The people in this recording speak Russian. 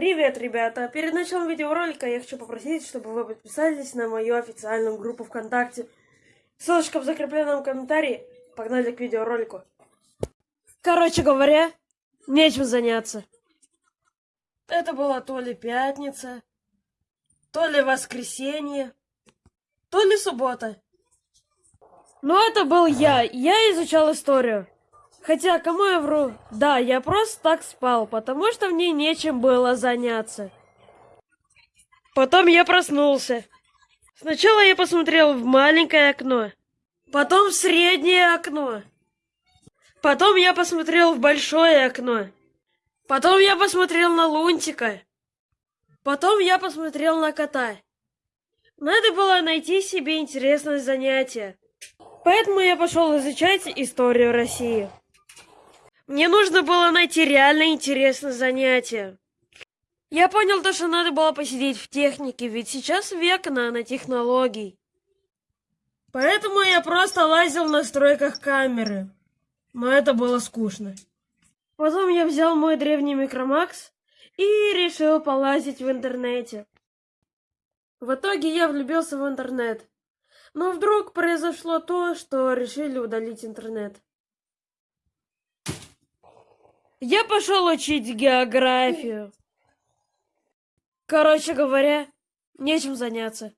Привет, ребята! Перед началом видеоролика я хочу попросить, чтобы вы подписались на мою официальную группу ВКонтакте. Ссылочка в закрепленном комментарии. Погнали к видеоролику. Короче говоря, нечем заняться. Это была то ли пятница, то ли воскресенье, то ли суббота. Но это был я, я изучал историю. Хотя, кому я вру? Да, я просто так спал, потому что мне нечем было заняться. Потом я проснулся. Сначала я посмотрел в маленькое окно, потом в среднее окно. Потом я посмотрел в большое окно. Потом я посмотрел на Лунтика. Потом я посмотрел на кота. Надо было найти себе интересное занятие. Поэтому я пошел изучать историю России. Мне нужно было найти реально интересное занятие. Я понял то, что надо было посидеть в технике, ведь сейчас век нанотехнологий. Поэтому я просто лазил в настройках камеры. Но это было скучно. Потом я взял мой древний микромакс и решил полазить в интернете. В итоге я влюбился в интернет. Но вдруг произошло то, что решили удалить интернет. Я пошел учить географию. Короче говоря, нечем заняться.